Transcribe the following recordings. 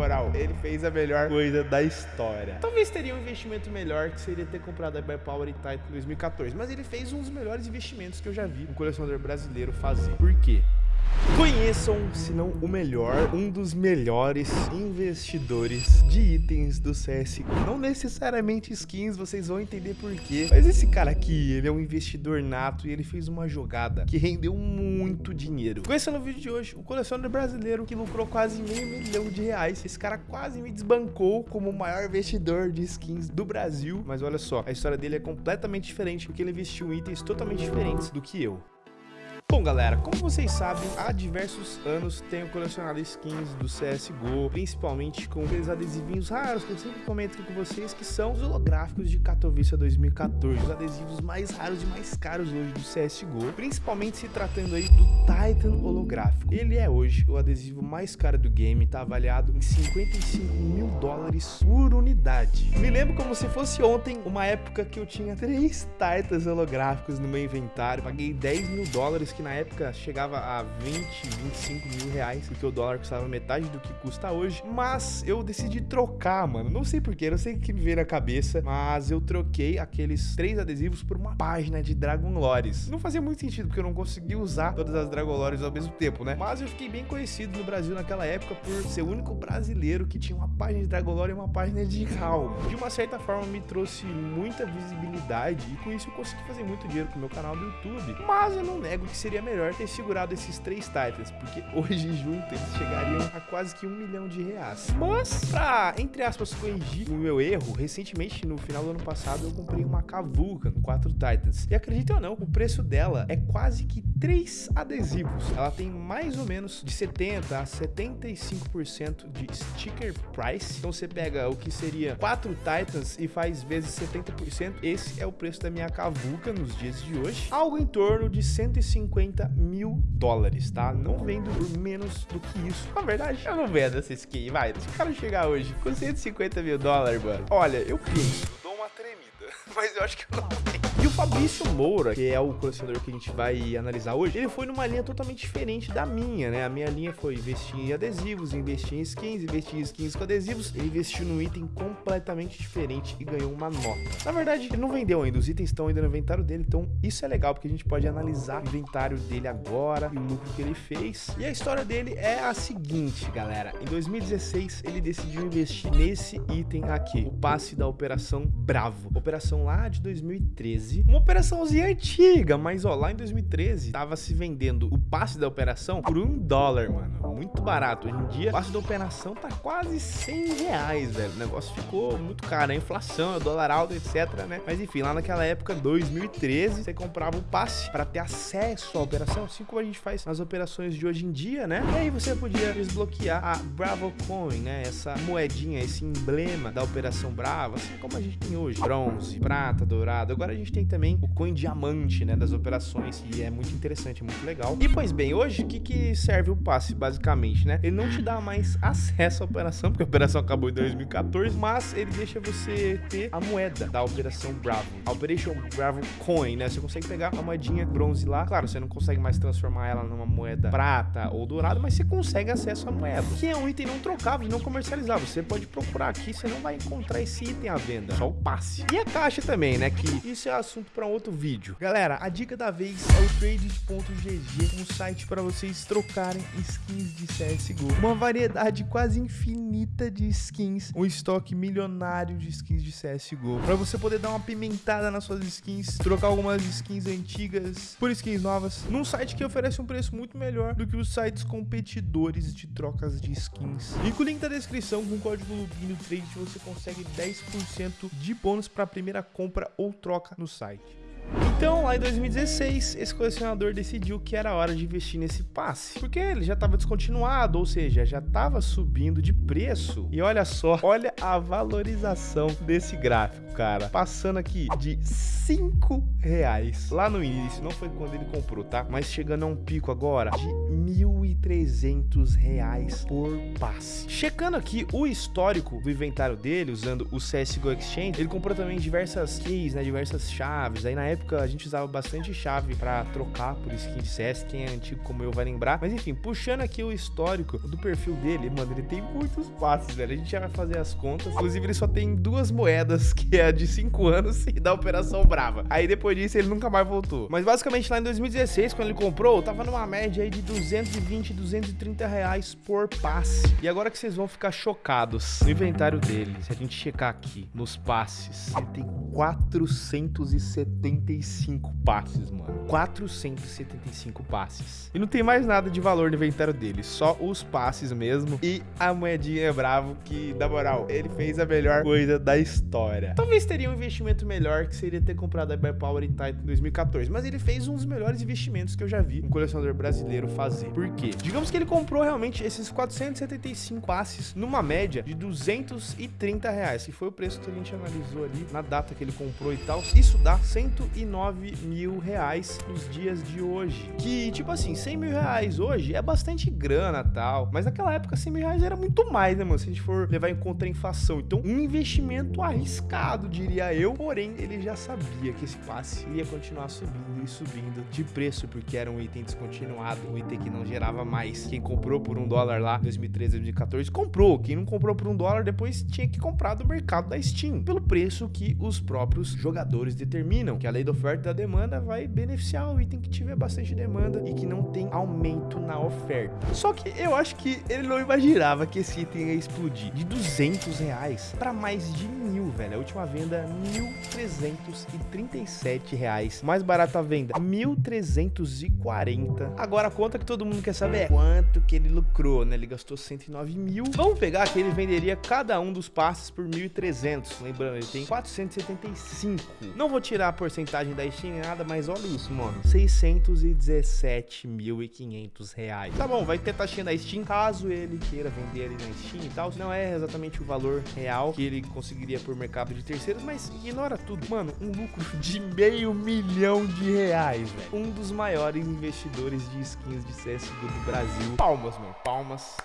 moral, ele fez a melhor coisa da história. Talvez teria um investimento melhor, que seria ter comprado a Power e Titan em 2014. Mas ele fez um dos melhores investimentos que eu já vi um colecionador brasileiro fazer. Por quê? Conheçam, se não o melhor, um dos melhores investidores de itens do CSGO. Não necessariamente skins, vocês vão entender por quê. Mas esse cara aqui, ele é um investidor nato e ele fez uma jogada que rendeu muito dinheiro. Conheça no vídeo de hoje o colecionador brasileiro que lucrou quase meio milhão de reais. Esse cara quase me desbancou como o maior investidor de skins do Brasil. Mas olha só, a história dele é completamente diferente porque ele investiu em itens totalmente diferentes do que eu. Bom, galera, como vocês sabem, há diversos anos tenho colecionado skins do CSGO, principalmente com aqueles adesivinhos raros que eu sempre comento aqui com vocês, que são os holográficos de Katowice 2014, os adesivos mais raros e mais caros hoje do CSGO, principalmente se tratando aí do Titan holográfico. Ele é hoje o adesivo mais caro do game, tá avaliado em 55 mil dólares por unidade. Me lembro como se fosse ontem, uma época que eu tinha três Titans holográficos no meu inventário, paguei 10 mil dólares, que na época chegava a 20, 25 mil reais, porque o dólar custava metade do que custa hoje. Mas eu decidi trocar, mano. Não sei porquê, não sei o que me veio na cabeça, mas eu troquei aqueles três adesivos por uma página de Dragon Lores. Não fazia muito sentido, porque eu não conseguia usar todas as Dragon Lores ao mesmo tempo, né? Mas eu fiquei bem conhecido no Brasil naquela época por ser o único brasileiro que tinha uma página de Dragon Lore e uma página de HAL. De uma certa forma, me trouxe muita visibilidade e com isso eu consegui fazer muito dinheiro com o meu canal do YouTube. Mas eu não nego que seria seria melhor ter segurado esses três Titans, porque hoje juntos eles chegariam a quase que um milhão de reais. Mas, pra, entre aspas, corrigir o meu erro, recentemente, no final do ano passado, eu comprei uma Kavuka no 4 Titans. E acredite ou não, o preço dela é quase que três adesivos. Ela tem mais ou menos de 70 a 75% de sticker price. Então você pega o que seria 4 Titans e faz vezes 70%. Esse é o preço da minha Kavuka nos dias de hoje. Algo em torno de 150 50 mil dólares, tá? Não vendo por menos do que isso. Na verdade, eu não vendo essa skin, vai. Se o cara chegar hoje com 150 mil dólares, mano, olha, eu penso, dou uma tremida, mas eu acho que eu não tenho. E o Fabrício Moura, que é o colecionador que a gente vai analisar hoje, ele foi numa linha totalmente diferente da minha, né? A minha linha foi investir em adesivos, investir em skins, investir em skins com adesivos. Ele investiu num item completamente diferente e ganhou uma nota. Na verdade, ele não vendeu ainda, os itens estão ainda no inventário dele, então isso é legal, porque a gente pode analisar o inventário dele agora e o lucro que ele fez. E a história dele é a seguinte, galera. Em 2016, ele decidiu investir nesse item aqui, o passe da Operação Bravo. Operação lá de 2013 2013. Uma operaçãozinha antiga, mas ó, lá em 2013 tava se vendendo o passe da operação por um dólar, mano. Muito barato. Hoje em dia, o passe da operação tá quase 100 reais, velho. O negócio ficou muito caro. A inflação, o dólar alto, etc, né? Mas enfim, lá naquela época, 2013, você comprava o passe para ter acesso à operação, assim como a gente faz nas operações de hoje em dia, né? E aí você podia desbloquear a Bravo Coin, né? Essa moedinha, esse emblema da operação Bravo, assim como a gente tem hoje. Bronze, prata, dourado. Agora a gente tem tem também o coin diamante, né, das operações, e é muito interessante, é muito legal. E pois bem, hoje o que, que serve o passe, basicamente, né? Ele não te dá mais acesso à operação, porque a operação acabou em 2014, mas ele deixa você ter a moeda da Operação Bravo, a Operation Bravo Coin, né? Você consegue pegar a moedinha bronze lá, claro, você não consegue mais transformar ela numa moeda prata ou dourada, mas você consegue acesso à moeda, que é um item não trocável, não comercializável. Você pode procurar aqui, você não vai encontrar esse item à venda, só o passe. E a caixa também, né? Que isso é assunto para outro vídeo. Galera, a dica da vez é o trade.gg, um site para vocês trocarem skins de CSGO. Uma variedade quase infinita de skins, um estoque milionário de skins de CSGO. Para você poder dar uma pimentada nas suas skins, trocar algumas skins antigas por skins novas, num site que oferece um preço muito melhor do que os sites competidores de trocas de skins. E com o link da descrição, com o código Lubino Trade, você consegue 10% de bônus para a primeira compra ou troca no site. Então, lá em 2016, esse colecionador decidiu que era hora de investir nesse passe, porque ele já estava descontinuado, ou seja, já estava subindo de preço. E olha só, olha a valorização desse gráfico, cara. Passando aqui de 5 reais lá no início, não foi quando ele comprou, tá? Mas chegando a um pico agora de 1.300 reais por passe. Checando aqui o histórico do inventário dele, usando o CSGO Exchange, ele comprou também diversas keys, né, diversas chaves. Aí na época a gente usava bastante chave para trocar por skin de CS, quem é antigo como eu vai lembrar. Mas enfim, puxando aqui o histórico do perfil dele, mano, ele tem muitos passes, velho. A gente já vai fazer as contas. Inclusive, ele só tem duas moedas, que é a de 5 anos e da Operação Brava. Aí depois disso, ele nunca mais voltou. Mas basicamente lá em 2016, quando ele comprou, tava numa média aí de 220, 230 reais por passe. E agora que vocês vão ficar chocados no inventário dele, se a gente checar aqui nos passes, ele tem 475 passes, mano. 475 passes. E não tem mais nada de valor no inventário dele, só os passes mesmo e a moedinha é bravo que, na moral, ele fez a melhor coisa da história. Talvez teria um investimento melhor que seria ter comprado a Power e Titan em 2014, mas ele fez um dos melhores investimentos que eu já vi um colecionador brasileiro fazer. Por quê? Digamos que ele comprou realmente esses 475 passes numa média de 230 reais, que foi o preço que a gente analisou ali na data que ele comprou e tal. Isso dá 109 mil reais nos dias de hoje. Que, tipo assim, 100 mil reais hoje é bastante grana tal, mas naquela época 100 mil reais era muito mais, né, mano? Se a gente for levar em conta a inflação. Então, um investimento arriscado, diria eu, porém, ele já sabia que esse passe ia continuar subindo e subindo de preço, porque era um item descontinuado, um item que não gerava mais. Quem comprou por um dólar lá, 2013, 2014, comprou. Quem não comprou por um dólar, depois tinha que comprar do mercado da Steam, pelo preço que os próprios jogadores determinam, que a lei da oferta e da demanda vai beneficiar o item que tiver bastante demanda e que não tem aumento na oferta. Só que eu acho que ele não imaginava que esse item ia explodir de 200 reais para mais de mil, velho. A última venda, 1.337 reais. Mais barata a venda, 1.340. Agora a conta que todo mundo quer saber é quanto que ele lucrou, né? Ele gastou 109 mil. Vamos pegar que ele venderia cada um dos passes por 1.300. Lembrando, ele tem 475. Não vou tirar a porcentagem da Steam nem nada, mas olha isso, mano. 617.500 reais. Tá bom, vai ter taxinha da Steam caso ele queira vender ali na Steam e tal. Não é exatamente o valor real que ele conseguiria por mercado de terceiros, mas ignora tudo. Mano, um lucro de meio milhão de reais, velho. Um dos maiores investidores de skins de CSGO do Brasil. Palmas, mano, palmas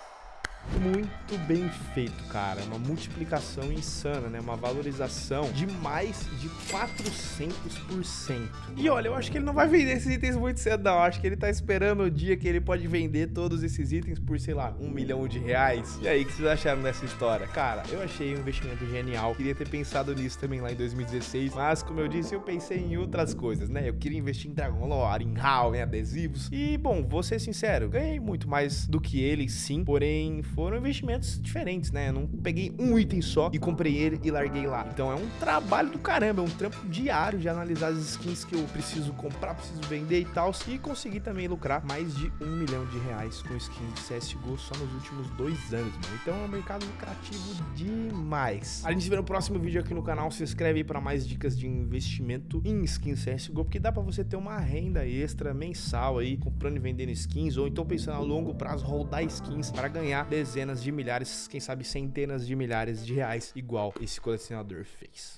muito bem feito, cara. Uma multiplicação insana, né? Uma valorização de mais de 400%. E olha, eu acho que ele não vai vender esses itens muito cedo, não. Eu acho que ele tá esperando o dia que ele pode vender todos esses itens por, sei lá, um milhão de reais. E aí, o que vocês acharam dessa história? Cara, eu achei um investimento genial. Queria ter pensado nisso também lá em 2016. Mas, como eu disse, eu pensei em outras coisas, né? Eu queria investir em Dragon Lore, em HAL, em adesivos. E, bom, vou ser sincero, ganhei muito mais do que ele, sim. Porém, foram investimentos diferentes, né? Eu não peguei um item só e comprei ele e larguei lá. Então é um trabalho do caramba, é um trampo diário de analisar as skins que eu preciso comprar, preciso vender e tal. E consegui também lucrar mais de um milhão de reais com skins de CSGO só nos últimos dois anos, mano. Então é um mercado lucrativo demais. A gente vê no próximo vídeo aqui no canal. Se inscreve aí para mais dicas de investimento em skins CSGO, porque dá para você ter uma renda extra mensal aí, comprando e vendendo skins, ou então pensando a longo prazo, rodar skins para ganhar dezenas de milhares, quem sabe centenas de milhares de reais, igual esse colecionador fez.